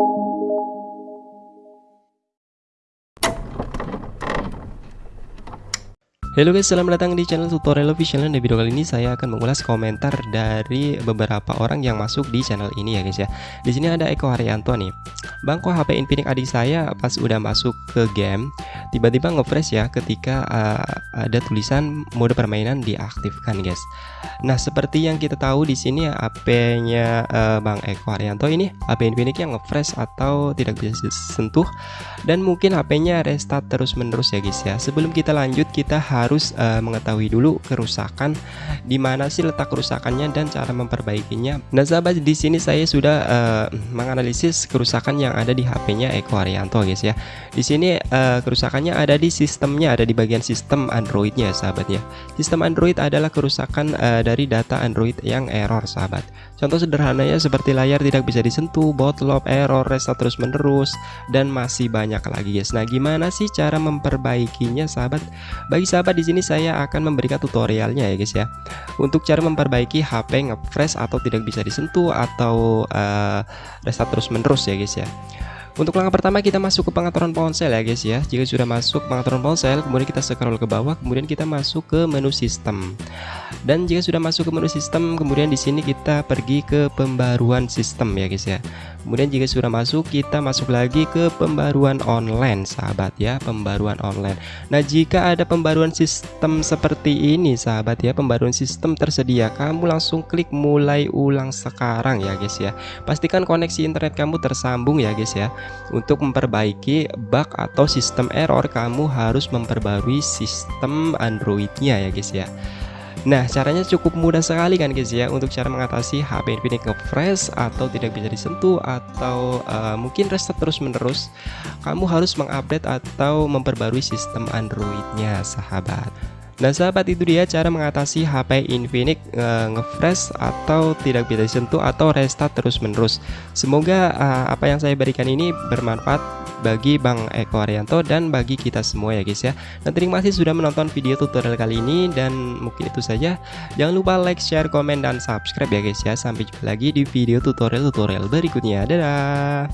you. Halo guys, selamat datang di channel tutorial official dan di video kali ini saya akan mengulas komentar dari beberapa orang yang masuk di channel ini ya guys ya. Di sini ada Eko Haryanto nih. Bang kok HP Infinix adik saya pas udah masuk ke game tiba-tiba nge-fresh ya ketika uh, ada tulisan mode permainan diaktifkan guys. Nah, seperti yang kita tahu di sini HP-nya uh, Bang Eko Haryanto ini HP Infinix yang nge-fresh atau tidak bisa disentuh dan mungkin HP-nya restart terus-menerus ya guys ya. Sebelum kita lanjut kita harus uh, mengetahui dulu kerusakan di mana sih letak kerusakannya dan cara memperbaikinya. Nah, sahabat di sini saya sudah uh, menganalisis kerusakan yang ada di HP-nya Eko Arianto guys ya. Di sini uh, kerusakannya ada di sistemnya, ada di bagian sistem Android-nya sahabat ya. Sistem Android adalah kerusakan uh, dari data Android yang error sahabat. Contoh sederhananya seperti layar tidak bisa disentuh, botlop, error, restart terus menerus dan masih banyak lagi guys. Nah, gimana sih cara memperbaikinya sahabat? Bagi sahabat di sini saya akan memberikan tutorialnya ya guys ya. Untuk cara memperbaiki HP nge-fresh atau tidak bisa disentuh atau uh, restart terus menerus ya guys ya. Untuk langkah pertama kita masuk ke pengaturan ponsel ya guys ya. Jika sudah masuk pengaturan ponsel, kemudian kita scroll ke bawah, kemudian kita masuk ke menu sistem. Dan jika sudah masuk ke menu sistem, kemudian di sini kita pergi ke pembaruan sistem ya guys ya. Kemudian jika sudah masuk, kita masuk lagi ke pembaruan online sahabat ya, pembaruan online. Nah, jika ada pembaruan sistem seperti ini sahabat ya, pembaruan sistem tersedia, kamu langsung klik mulai ulang sekarang ya guys ya. Pastikan koneksi internet kamu tersambung ya guys ya. Untuk memperbaiki bug atau sistem error kamu harus memperbarui sistem Androidnya ya guys ya Nah caranya cukup mudah sekali kan guys ya Untuk cara mengatasi HP Infinix nge-fresh atau tidak bisa disentuh Atau uh, mungkin restart terus menerus Kamu harus mengupdate atau memperbarui sistem Androidnya sahabat. Nah sahabat itu dia cara mengatasi HP Infinix uh, nge-fresh atau tidak bisa disentuh atau restart terus menerus Semoga uh, apa yang saya berikan ini bermanfaat bagi Bang Eko Arianto dan bagi kita semua ya guys ya. Dan terima kasih sudah menonton video tutorial kali ini dan mungkin itu saja. Jangan lupa like, share, komen, dan subscribe ya guys ya. Sampai jumpa lagi di video tutorial-tutorial berikutnya. Dadah